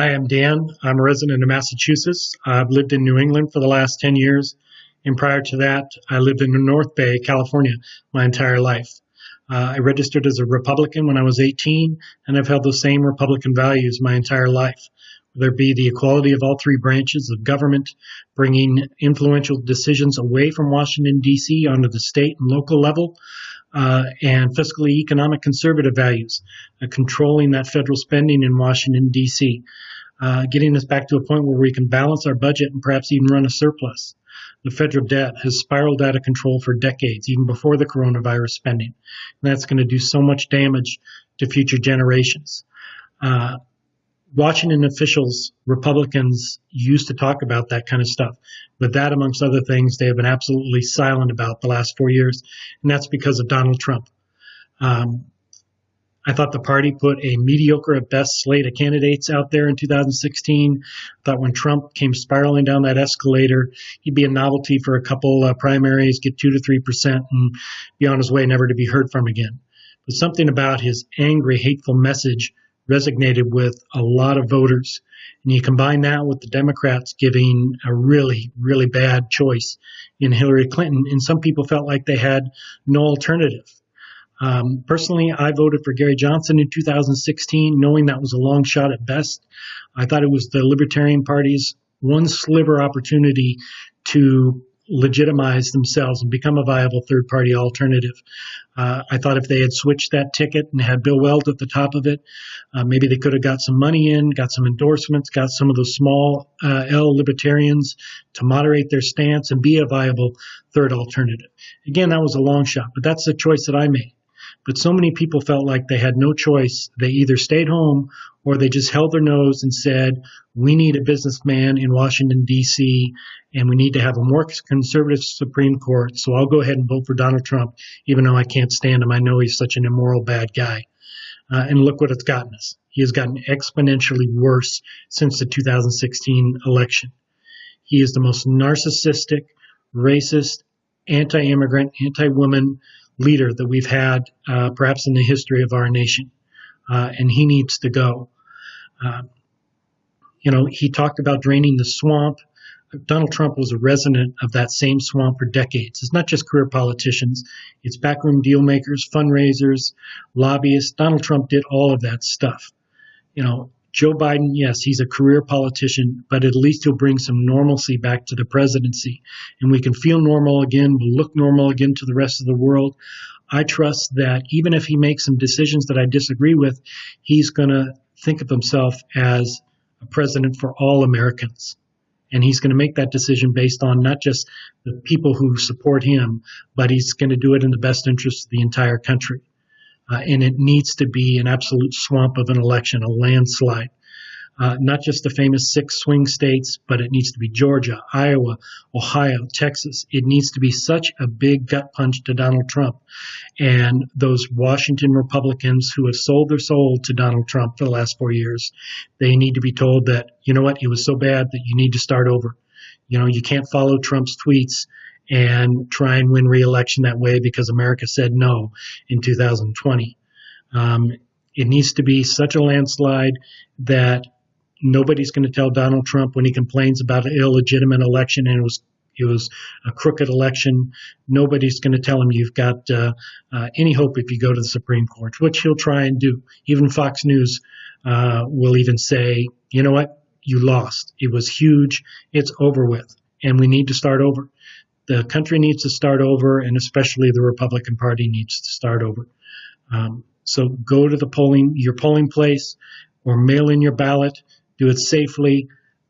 Hi, I'm Dan. I'm a resident of Massachusetts. I've lived in New England for the last 10 years. And prior to that, I lived in North Bay, California, my entire life. Uh, I registered as a Republican when I was 18, and I've held those same Republican values my entire life. There be the equality of all three branches of government, bringing influential decisions away from Washington, D.C. onto the state and local level, uh, and fiscally economic conservative values, uh, controlling that federal spending in Washington, D.C., uh, getting us back to a point where we can balance our budget and perhaps even run a surplus. The federal debt has spiraled out of control for decades, even before the coronavirus spending. And that's going to do so much damage to future generations. Uh, Washington officials, Republicans, used to talk about that kind of stuff. But that, amongst other things, they have been absolutely silent about the last four years, and that's because of Donald Trump. Um, I thought the party put a mediocre at best slate of candidates out there in 2016. I Thought when Trump came spiraling down that escalator, he'd be a novelty for a couple uh, primaries, get two to three percent, and be on his way never to be heard from again. But something about his angry, hateful message resonated with a lot of voters. And you combine that with the Democrats giving a really, really bad choice in Hillary Clinton, and some people felt like they had no alternative. Um, personally, I voted for Gary Johnson in 2016, knowing that was a long shot at best. I thought it was the Libertarian Party's one sliver opportunity to legitimize themselves and become a viable third party alternative. Uh, I thought if they had switched that ticket and had Bill Weld at the top of it, uh, maybe they could have got some money in, got some endorsements, got some of the small uh, L libertarians to moderate their stance and be a viable third alternative. Again, that was a long shot, but that's the choice that I made. But so many people felt like they had no choice. They either stayed home or they just held their nose and said, we need a businessman in Washington, D.C., and we need to have a more conservative Supreme Court. So I'll go ahead and vote for Donald Trump, even though I can't stand him. I know he's such an immoral, bad guy. Uh, and look what it's gotten us. He has gotten exponentially worse since the 2016 election. He is the most narcissistic, racist, anti immigrant, anti woman, leader that we've had uh, perhaps in the history of our nation, uh, and he needs to go. Uh, you know, he talked about draining the swamp. Donald Trump was a resident of that same swamp for decades. It's not just career politicians, it's backroom deal makers, fundraisers, lobbyists. Donald Trump did all of that stuff. You know, Joe Biden, yes, he's a career politician, but at least he'll bring some normalcy back to the presidency. And we can feel normal again, we'll look normal again to the rest of the world. I trust that even if he makes some decisions that I disagree with, he's going to think of himself as a president for all Americans. And he's going to make that decision based on not just the people who support him, but he's going to do it in the best interest of the entire country uh, and it needs to be an absolute swamp of an election, a landslide. Uh, not just the famous six swing states, but it needs to be Georgia, Iowa, Ohio, Texas. It needs to be such a big gut punch to Donald Trump. And those Washington Republicans who have sold their soul to Donald Trump for the last four years, they need to be told that, you know what, it was so bad that you need to start over. You know, you can't follow Trump's tweets and try and win re-election that way because America said no in 2020. Um, it needs to be such a landslide that nobody's going to tell Donald Trump when he complains about an illegitimate election and it was it was a crooked election. Nobody's going to tell him you've got uh, uh, any hope if you go to the Supreme Court, which he'll try and do. Even Fox News uh, will even say, you know what, you lost. It was huge. It's over with, and we need to start over the country needs to start over, and especially the Republican Party needs to start over. Um, so go to the polling, your polling place, or mail in your ballot. Do it safely,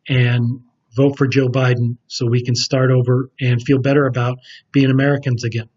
and vote for Joe Biden so we can start over and feel better about being Americans again.